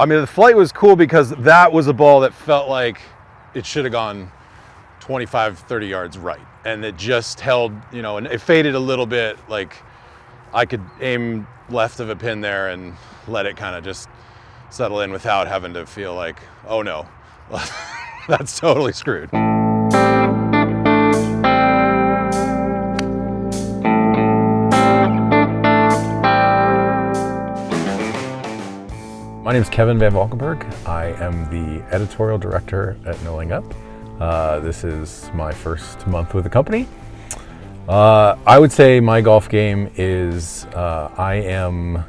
I mean, the flight was cool because that was a ball that felt like it should have gone 25, 30 yards right. And it just held, you know, and it faded a little bit. Like I could aim left of a pin there and let it kind of just settle in without having to feel like, oh no, that's totally screwed. My name is Kevin Van Valkenburg. I am the editorial director at No Laying Up. Uh, this is my first month with the company. Uh, I would say my golf game is uh, I am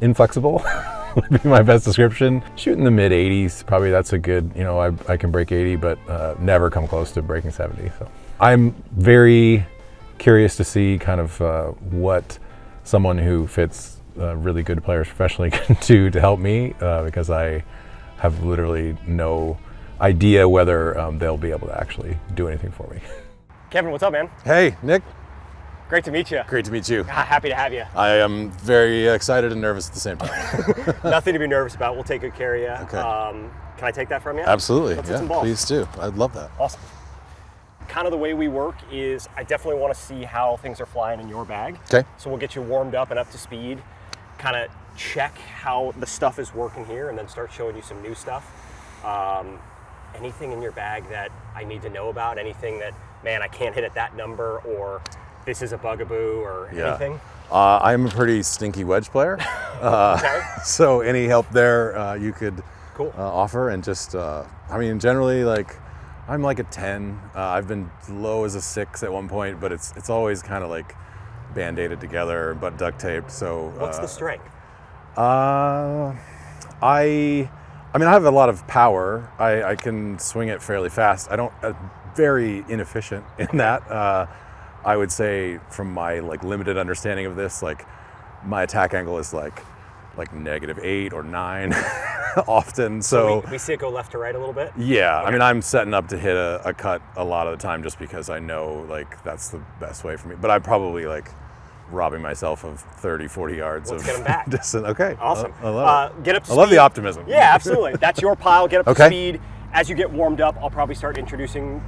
inflexible, would be my best description. Shooting the mid 80s, probably that's a good, you know, I, I can break 80, but uh, never come close to breaking 70. So I'm very curious to see kind of uh, what someone who fits uh, really good players professionally can do to help me uh, because I have literally no idea whether um, they'll be able to actually do anything for me. Kevin, what's up, man? Hey, Nick. Great to meet you. Great to meet you. Happy to have you. I am very excited and nervous at the same time. Nothing to be nervous about. We'll take good care of you. Okay. Um, can I take that from you? Absolutely. Let's yeah, some please do. I'd love that. Awesome. Kind of the way we work is I definitely want to see how things are flying in your bag. Okay. So we'll get you warmed up and up to speed, kind of check how the stuff is working here, and then start showing you some new stuff. Um, anything in your bag that I need to know about? Anything that, man, I can't hit at that number, or this is a bugaboo, or Yeah. anything? Uh, I'm a pretty stinky wedge player. Uh, Okay. so any help there uh, you could Cool. uh, offer and just, uh, I mean, generally like, I'm like a 10. Uh, I've been low as a six at one point, but it's it's always kind of like band-aided together, but duct taped. So What's uh, the strength? Uh, I, I mean, I have a lot of power. I, I can swing it fairly fast. I don't, uh, very inefficient in that. Uh, I would say from my like limited understanding of this, like my attack angle is like, like negative eight or nine often. So, we, we see it go left to right a little bit. yeah, I mean, I'm setting up to hit a, a cut a lot of the time just because I know like that's the best way for me. But I'm probably like robbing myself of 30, 40 yards Let's of get 'em back. distance. Okay. Awesome. I, I love Uh, get up I love the optimism. Yeah, absolutely. That's your pile. Get up to speed. As you get warmed up, I'll probably start introducing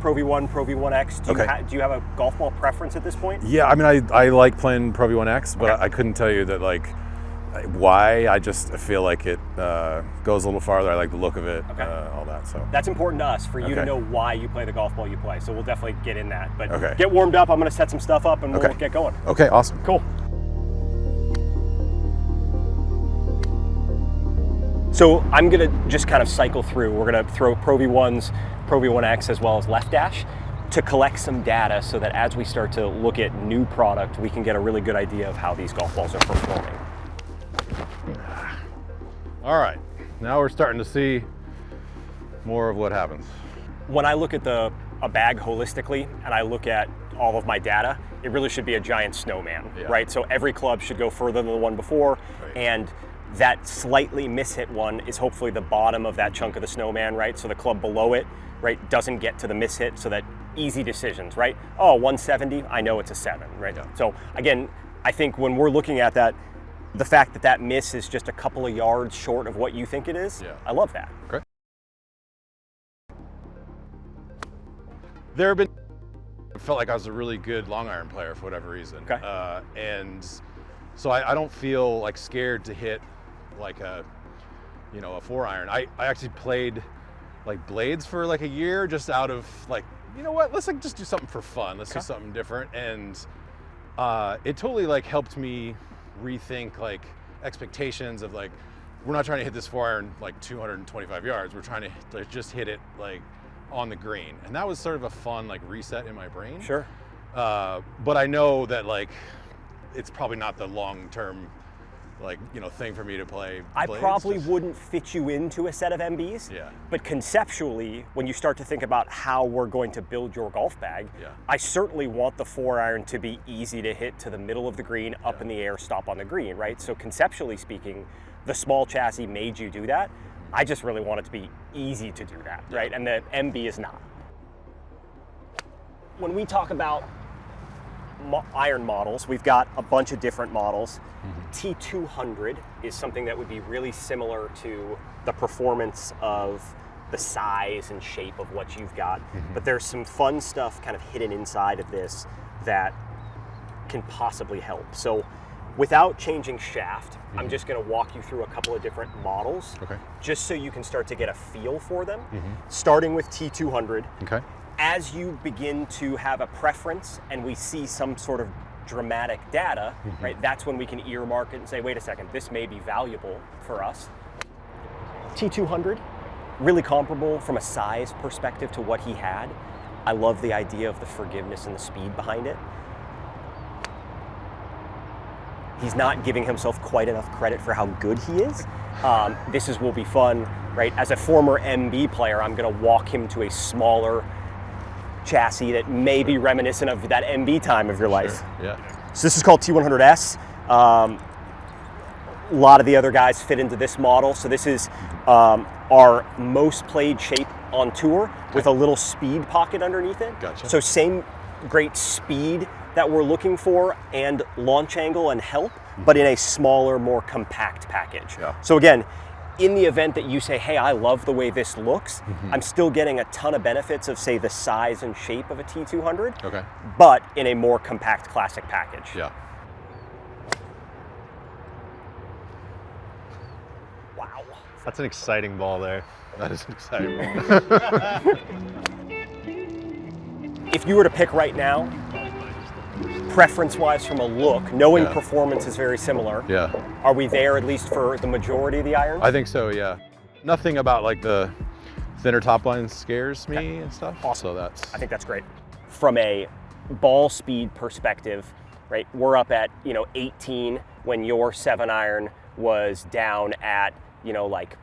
Pro V1, Pro V1X. Do, you, Okay. ha- do you have a golf ball preference at this point? Yeah, I mean, I, I like playing Pro V1X, but Okay. I, I couldn't tell you that like why. I just feel like it uh, goes a little farther. I like the look of it, Okay. uh, all that. So That's important to us for you to know why you play the golf ball you play. So we'll definitely get in that. But Okay. get warmed up. I'm going to set some stuff up and we'll Okay. get going. okay, awesome. Cool. So I'm gonna just kind of cycle through. We're gonna throw Pro V1s, Pro V1X, as well as Left Dash to collect some data so that as we start to look at new product, we can get a really good idea of how these golf balls are performing. All right, now we're starting to see more of what happens. When I look at the a bag holistically and I look at all of my data, it really should be a giant snowman, Yeah. right? So every club should go further than the one before, Right. and that slightly mishit one is hopefully the bottom of that chunk of the snowman, right? So the club below it, right, doesn't get to the mishit, so that easy decisions, right? Oh, 170, I know it's a seven, right? Yeah. So again, I think when we're looking at that, the fact that that miss is just a couple of yards short of what you think it is, Yeah. I love that. Okay. There have been. I felt like I was a really good long iron player for whatever reason. Okay. Uh, and so I, I don't feel like scared to hit like a, you know, a four iron. I, I actually played like blades for like a year just out of like, you know what, let's like just do something for fun. Let's Okay. do something different. And uh, it totally like helped me rethink like expectations of like, we're not trying to hit this four iron like 225 yards. We're trying to like, just hit it like on the green. And that was sort of a fun like reset in my brain. Sure. Uh, but I know that like it's probably not the long term like you know thing for me to play. I blades, probably just- wouldn't fit you into a set of MBs. Yeah. But conceptually, when you start to think about how we're going to build your golf bag, Yeah. I certainly want the four iron to be easy to hit to the middle of the green, up Yeah. in the air, stop on the green, right? So conceptually speaking, the small chassis made you do that. I just really want it to be easy to do that, right? And the MB is not. When we talk about mo- iron models, we've got a bunch of different models. Mm-hmm. T200 is something that would be really similar to the performance of the size and shape of what you've got. Mm-hmm. But there's some fun stuff kind of hidden inside of this that can possibly help. So without changing shaft, I'm mm-hmm. just going to walk you through a couple of different models Okay. just so you can start to get a feel for them. Starting with T200, Okay. As you begin to have a preference and we see some sort of dramatic data, right, that's when we can earmark it and say, wait a second, this may be valuable for us. T200, really comparable from a size perspective to what he had. I love the idea of the forgiveness and the speed behind it. He's not giving himself quite enough credit for how good he is. Um, this is will be fun, right? As a former MB player, I'm going to walk him to a smaller chassis that may be reminiscent of that MB time of your life. Yeah. So this is called T100S. Um, a lot of the other guys fit into this model. So this is um, our most played shape on tour with a little speed pocket underneath it. Gotcha. So same great speed that we're looking for and launch angle and help, but in a smaller, more compact package. Yeah. So again, in the event that you say, hey, I love the way this looks, Mm-hmm. I'm still getting a ton of benefits of, say, the size and shape of a T200, Okay. but in a more compact classic package. Yeah. Wow. That's an exciting ball there. That is an exciting. Ball. if you were to pick right now, preference wise from a look, knowing Yeah. performance is very similar, yeah. are we there at least for the majority of the irons? I think so. Yeah. Nothing about like the thinner top line scares me and stuff. Awesome. So that's. I think that's great. From a ball speed perspective, right? We're up at, you know, 18 when your 7 iron was down at, you know, like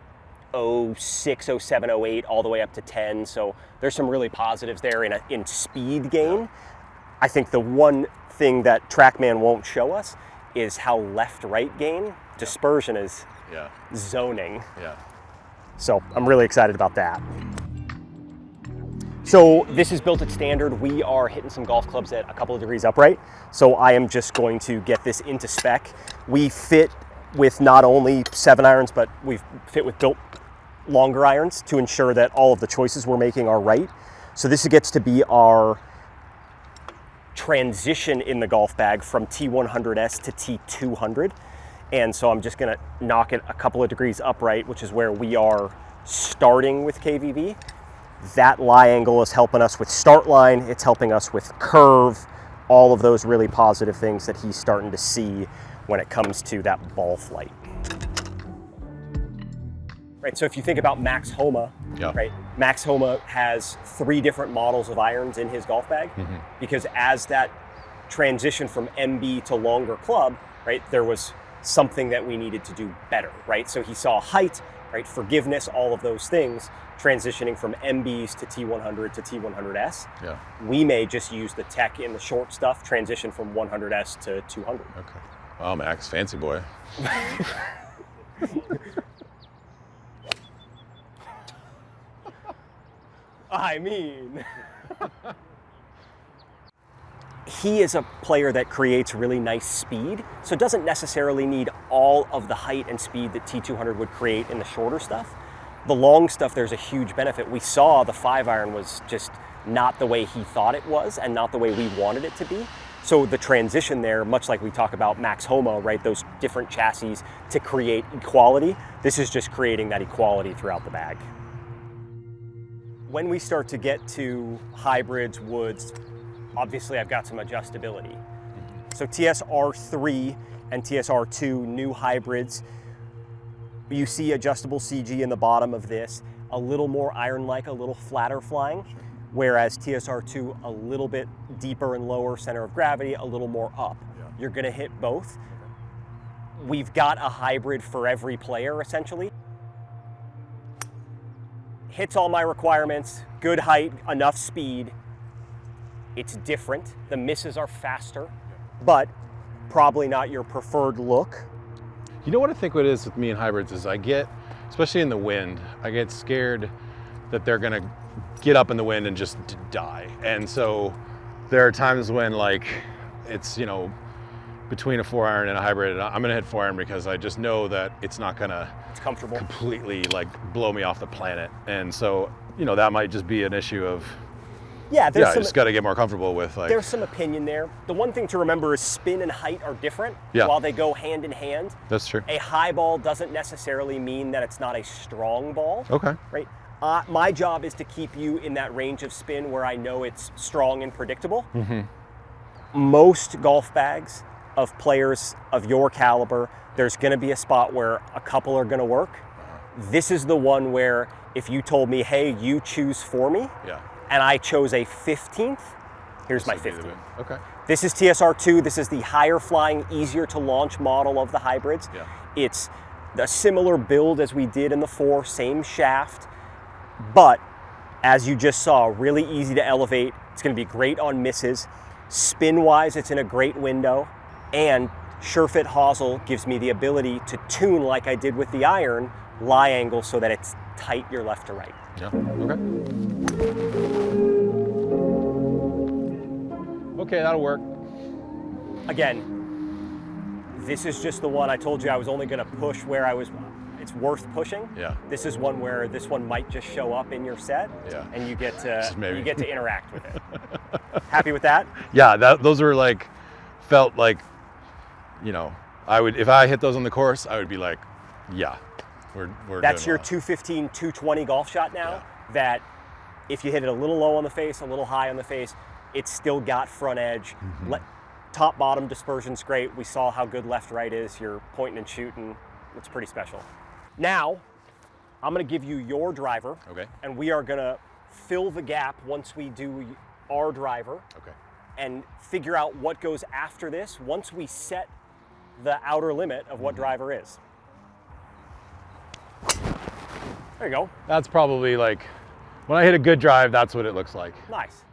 06, 07, 08 all the way up to 10. So there's some really positives there in a, in speed gain. I think the one thing that TrackMan won't show us is how left-right gain dispersion is Yeah. zoning. Yeah. So I'm really excited about that. So this is built at standard. We are hitting some golf clubs at a couple of degrees upright. So I am just going to get this into spec. We fit with not only seven irons, but we fit with built longer irons to ensure that all of the choices we're making are right. So this gets to be our transition in the golf bag from T100S to T200. And so I'm just gonna knock it a couple of degrees upright, which is where we are starting with KVV. That lie angle is helping us with start line, it's helping us with curve, all of those really positive things that he's starting to see when it comes to that ball flight. Right, so if you think about Max Homa, Yeah. right, Max Homa has three different models of irons in his golf bag mm-hmm. because as that transition from MB to longer club, right, there was something that we needed to do better, right? So he saw height, right, forgiveness, all of those things transitioning from MBs to T100 to T100S. Yeah. We may just use the tech in the short stuff, transition from 100S to 200. Okay. Wow, Max, fancy boy. I mean, he is a player that creates really nice speed, so doesn't necessarily need all of the height and speed that T200 would create in the shorter stuff. The long stuff, there's a huge benefit. We saw the five iron was just not the way he thought it was and not the way we wanted it to be. So the transition there, much like we talk about Max Homa, right, those different chassis to create equality, this is just creating that equality throughout the bag. When we start to get to hybrids, woods, obviously I've got some adjustability. Mm-hmm. So TSR3 and TSR2 new hybrids, you see adjustable CG in the bottom of this, a little more iron-like, a little flatter flying, whereas TSR2 a little bit deeper and lower center of gravity, a little more up. You're gonna hit both. We've got a hybrid for every player essentially hits all my requirements, good height, enough speed. It's different. The misses are faster, but probably not your preferred look. You know what I think what it is with me and hybrids is I get, especially in the wind, I get scared that they're gonna get up in the wind and just die. And so there are times when like it's you know between a four iron and a hybrid. And I'm gonna hit four iron because I just know that it's not gonna It's comfortable. completely like blow me off the planet. And so you know that might just be an issue of Yeah, there's yeah, I some just got to get more comfortable with like there's some opinion there. The one thing to remember is spin and height are different. Yeah. While they go hand in hand, that's true. a high ball doesn't necessarily mean that it's not a strong ball. Okay. Right. Uh, my job is to keep you in that range of spin where I know it's strong and predictable. Most golf bags of players of your caliber, there's going to be a spot where a couple are going to work. This is the one where if you told me, hey, you choose for me, Yeah. and I chose a 15th, here's my This the 15th. Okay. This is TSR2. This is the higher flying, easier to launch model of the hybrids. Yeah. It's a similar build as we did in the 4, same shaft, but as you just saw, really easy to elevate. It's going to be great on misses. Spin wise, it's in a great window. And SureFit hosel gives me the ability to tune like I did with the iron, lie angle so that it's tight your left to right. Yeah. Okay. Okay, that'll work. Again, this is just the one I told you I was only going to push where I was. It's worth pushing. Yeah. This is one where this one might just show up in your set, Yeah. and you get to maybe. you get to interact with it. Happy with that? Yeah, that those were like felt like you know, I would if I hit those on the course, I would be like, yeah. We're we're That's your well. 215, 220 golf shot now. Yeah. That if you hit it a little low on the face, a little high on the face, it's still got front edge. Mm-hmm. Le- top bottom dispersion's great. We saw how good left right is. You're pointing and shooting. It's pretty special. Now, I'm going to give you your driver. Okay. And we are going to fill the gap once we do our driver Okay. and figure out what goes after this once we set the outer limit of what driver is. There you go. That's probably like when I hit a good drive, that's what it looks like. Nice.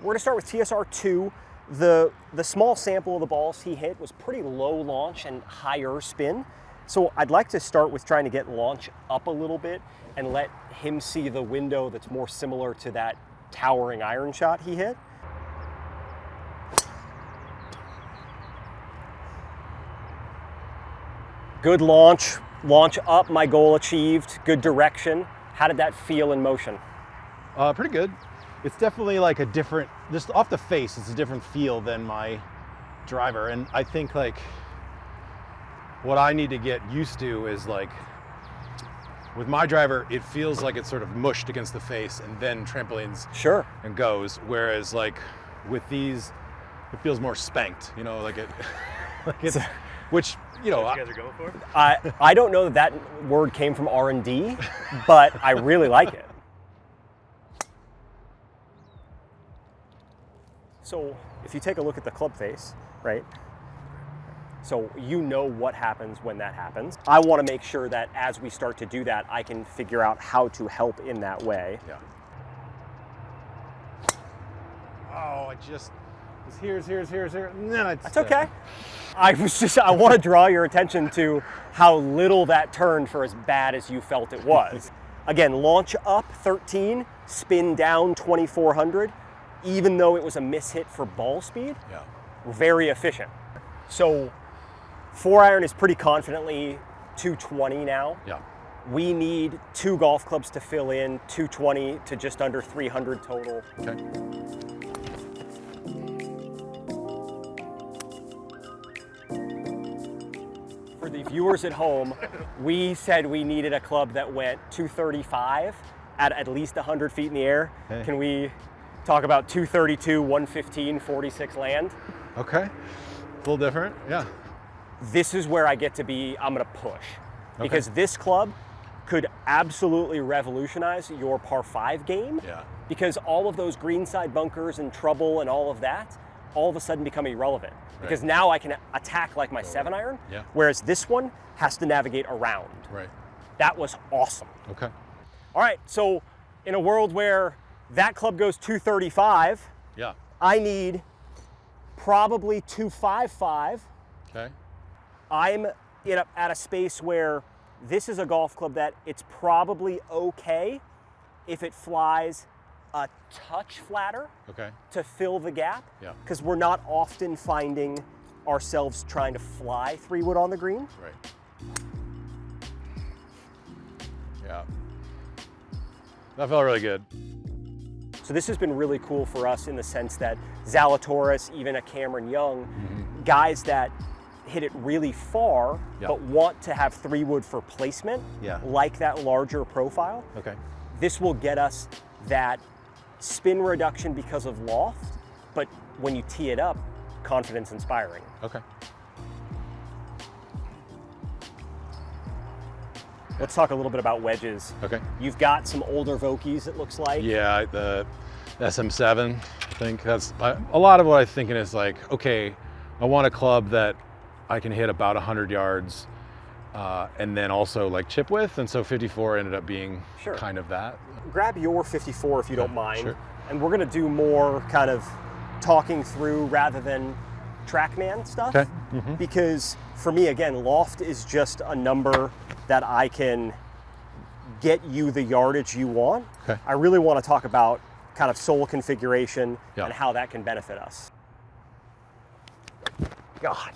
We're gonna start with TSR2. The, the small sample of the balls he hit was pretty low launch and higher spin. So I'd like to start with trying to get launch up a little bit and let him see the window that's more similar to that towering iron shot he hit. Good launch, launch up, my goal achieved, good direction. How did that feel in motion? Uh, pretty good. It's definitely like a different, just off the face, it's a different feel than my driver. And I think like what I need to get used to is like with my driver, it feels like it's sort of mushed against the face and then trampolines Sure. and goes. Whereas like with these, it feels more spanked, you know, like it, like it's, which, you know, you guys are going for? I I don't know that that word came from R and D, but I really like it. So if you take a look at the club face, right? So you know what happens when that happens. I want to make sure that as we start to do that, I can figure out how to help in that way. Yeah. Oh, I just, it's here's, here's, here's, here. Then it's, That's okay. I was just I want to draw your attention to how little that turned for as bad as you felt it was. Again, launch up 13, spin down 2400, even though it was a mishit for ball speed, Yeah. very efficient. So four iron is pretty confidently 220 now. Yeah. We need two golf clubs to fill in 220 to just under 300 total. Okay. Viewers at home, we said we needed a club that went 235 at at least 100 feet in the air. Okay. Can we talk about 232, 115, 46 land? Okay. A little different. Yeah. This is where I get to be, I'm gonna push. Because this club could absolutely revolutionize your par five game. Yeah. Because all of those greenside bunkers and trouble and all of that all of a sudden become irrelevant. Because now I can attack like my seven iron, Yeah. whereas this one has to navigate around. Right. That was awesome. Okay. All right, so in a world where that club goes 235, Yeah. I need probably 255. Okay. I'm in a, at a space where this is a golf club that it's probably okay if it flies a touch flatter Okay. to fill the gap. Yeah. Because we're not often finding ourselves trying to fly three wood on the green. Right. Yeah. That felt really good. So this has been really cool for us in the sense that Zalatoris, even a Cameron Young, mm-hmm. guys that hit it really far Yeah. but want to have three wood for placement, Yeah. like that larger profile. Okay. This will get us that spin reduction because of loft, but when you tee it up, confidence inspiring. Okay. Let's talk a little bit about wedges. Okay. You've got some older Vokeys, it looks like. Yeah, the SM7, I think that's a lot of what I'm thinking is like, okay, I want a club that I can hit about 100 yards uh, and then also like chip width. And so 54 ended up being Sure. kind of that. grab your 54 if you don't mind. sure. And we're gonna do more kind of talking through rather than TrackMan stuff. Okay. Because for me, again, loft is just a number that I can get you the yardage you want. Okay. I really want to talk about kind of sole configuration and how that can benefit us. God.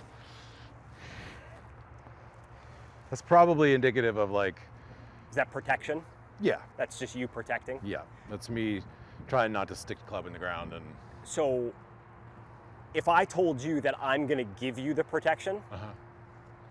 That's probably indicative of like, Is that protection? yeah, That's just you protecting? yeah. That's me trying not to stick the club in the ground and So if I told you that I'm going to give you the protection, uh-huh.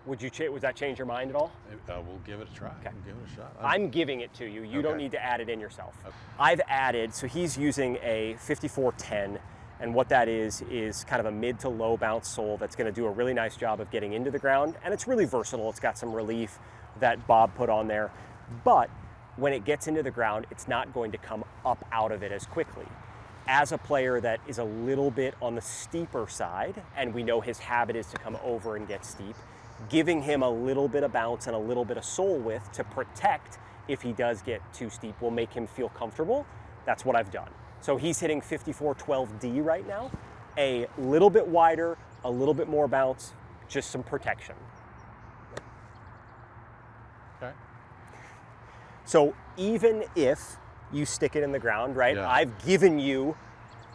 would you would that change your mind at all? Uh, we'll give it a try. Okay. We'll give it a shot. I'm giving it to you. You don't need to add it in yourself. Okay. I've added, so he's using a 5410, and what that is, is kind of a mid to low bounce sole that's gonna do a really nice job of getting into the ground, and it's really versatile. It's got some relief that Bob put on there, but when it gets into the ground, it's not going to come up out of it as quickly. As a player that is a little bit on the steeper side, and we know his habit is to come over and get steep, giving him a little bit of bounce and a little bit of sole width to protect if he does get too steep will make him feel comfortable. That's what I've done. So he's hitting 5412D right now, a little bit wider, a little bit more bounce, just some protection. okay. So even if you stick it in the ground, right? Yeah. I've given you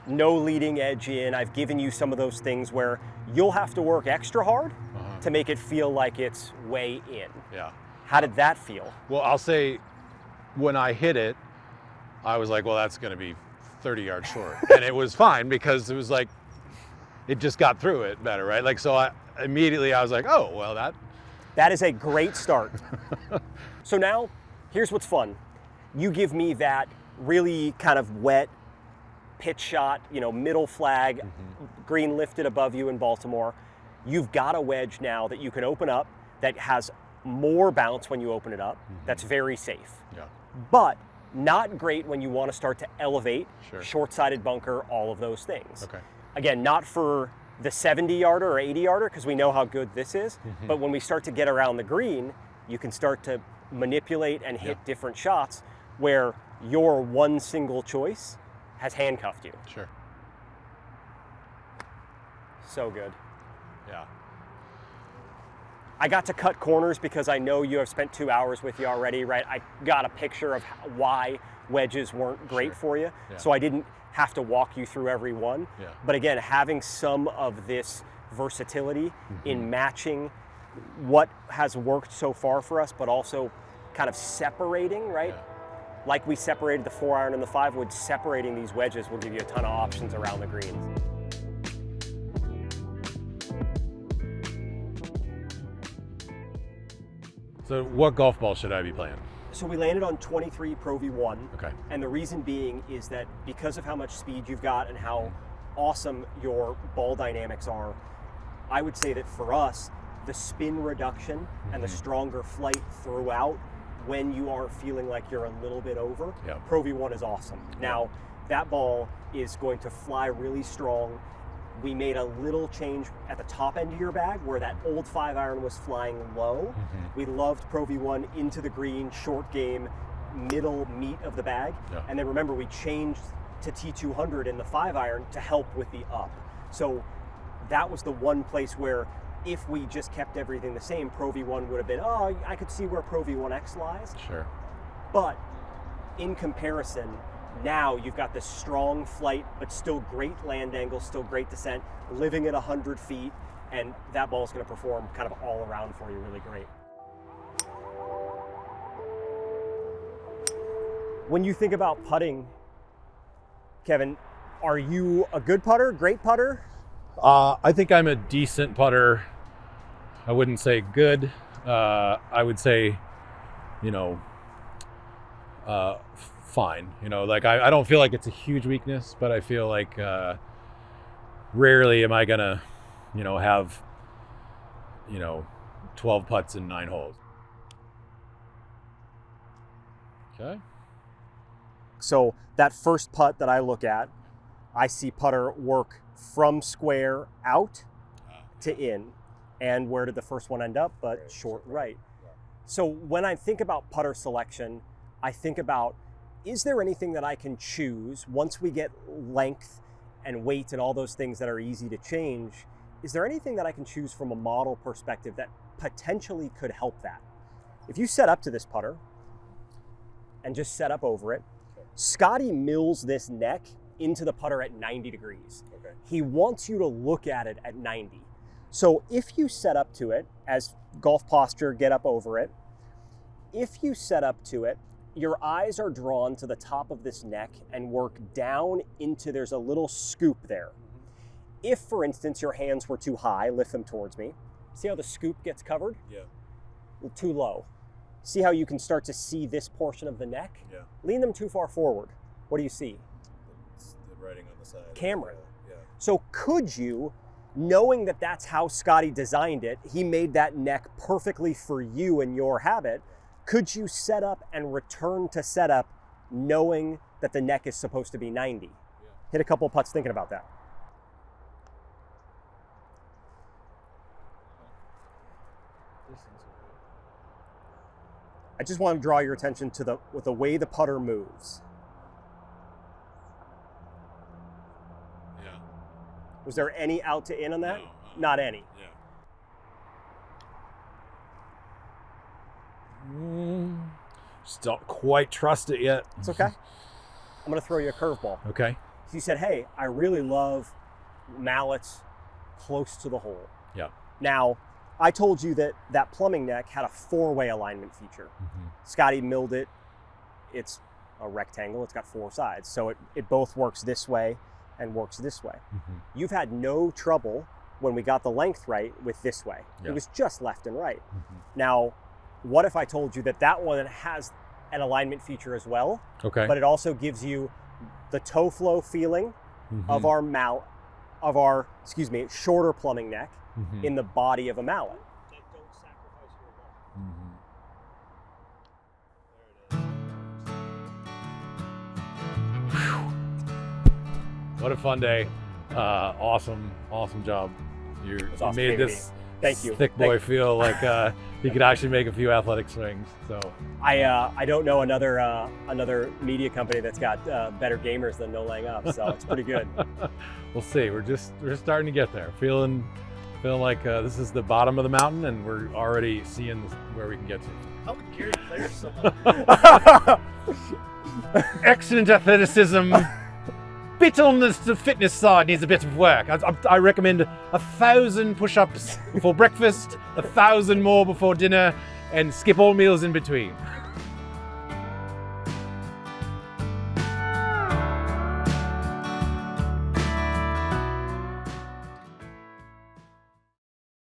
no leading edge in. I've given you some of those things where you'll have to work extra hard Uh-huh. to make it feel like it's way in. Yeah. How did that feel? Well, I'll say when I hit it, I was like, well, that's going to be 30 yards short. and it was fine because it was like, it just got through it better, right? Like, so I immediately I was like, oh, well, that, That is a great start. so now, here's what's fun. You give me that really kind of wet pitch shot, you know, middle flag, mm-hmm. green lifted above you in Baltimore. You've got a wedge now that you can open up that has more bounce when you open it up. That's mm-hmm. very safe. yeah. But not great when you want to start to elevate, Sure. short-sided bunker, all of those things. Okay. Again, not for the 70 yarder or 80 yarder because we know how good this is, Mm-hmm. but when we start to get around the green, you can start to manipulate and hit Yeah. different shots where your one single choice has handcuffed you. Sure. So good. Yeah. I got to cut corners because I know you have spent two hours with you already, right? I got a picture of why wedges weren't great Sure. for you, Yeah. so I didn't have to walk you through every one. Yeah. But again, having some of this versatility Mm-hmm. in matching what has worked so far for us, but also kind of separating, right? Yeah. Like we separated the four iron and the five wood, separating these wedges will give you a ton of options around the green. So what golf ball should I be playing? So we landed on 23 Pro V1. Okay. And the reason being is that because of how much speed you've got and how awesome your ball dynamics are, I would say that for us, the spin reduction and the mm-hmm. stronger flight throughout when you are feeling like you're a little bit over, Yeah. Pro V1 is awesome. Now, that ball is going to fly really strong. We made a little change at the top end of your bag where that old five iron was flying low. Mm-hmm. We loved Pro V1 into the green, short game, middle meat of the bag. Yeah. And then remember, we changed to T200 in the five iron to help with the up. So that was the one place where if we just kept everything the same, Pro V1 would have been, oh, I could see where Pro V1X lies. Sure. But in comparison, Now you've got this strong flight, but still great land angle, still great descent, living at 100 feet, and that ball is going to perform kind of all around for you really great. When you think about putting, Kevin, are you a good putter, great putter? Uh, I think I'm a decent putter. I wouldn't say good. Uh, I would say, you know, uh, fine. You know, like I, I don't feel like it's a huge weakness, but I feel like uh, rarely am I gonna, you know, have, you know, 12 putts in nine holes. Okay. So that first putt that I look at, I see putter work from square out to in. And where did the first one end up? But short right. So when I think about putter selection, I think about is there anything that I can choose once we get length and weight and all those things that are easy to change? Is there anything that I can choose from a model perspective that potentially could help that? If you set up to this putter and just set up over it, Scotty mills this neck into the putter at 90 degrees. Okay. He wants you to look at it at 90. So if you set up to it as golf posture, get up over it, if you set up to it, your eyes are drawn to the top of this neck and work down into there's a little scoop there. Mm-hmm. If, for instance, your hands were too high, lift them towards me. See how the scoop gets covered? Yeah. Too low. See how you can start to see this portion of the neck? Yeah. Lean them too far forward. What do you see? It's the writing on the side. Cameron. Yeah. So could you, knowing that that's how Scotty designed it, he made that neck perfectly for you and your habit, could you set up and return to setup knowing that the neck is supposed to be 90? Hit a couple putts thinking about that. I just want to draw your attention to the with the way the putter moves. Yeah. Was there any out to in on that? No, uh, Not any. Yeah. Mm, just don't quite trust it yet. It's okay. I'm going to throw you a curveball. Okay. You said, hey, I really love mallets close to the hole. Yeah. Now, I told you that that plumbing neck had a four-way alignment feature. Mm-hmm. Scotty milled it. It's a rectangle. It's got four sides. So it, it both works this way and works this way. Mm-hmm. You've had no trouble when we got the length right with this way. Yeah. It was just left and right. Mhm. Now, what if I told you that that one has an alignment feature as well, Okay. but it also gives you the toe flow feeling of Mhm. our mal, of our excuse me, shorter plumbing neck Mhm. in the body of a mallet. Mhm. What a fun day. Uh, awesome, awesome job. You, awesome made this Thank you. thick boy feel like uh, he could actually make a few athletic swings. So I uh, I don't know another uh, another media company that's got uh, better gamers than No Laying Up, so it's pretty good. we'll see. We're just we're just starting to get there. Feeling feeling like uh, this is the bottom of the mountain, and we're already seeing where we can get to. How would Gary Player someone? Excellent athleticism. Bit on the the fitness side needs a bit of work. I, I, I recommend a thousand push-ups before breakfast, a thousand more before dinner, and skip all meals in between.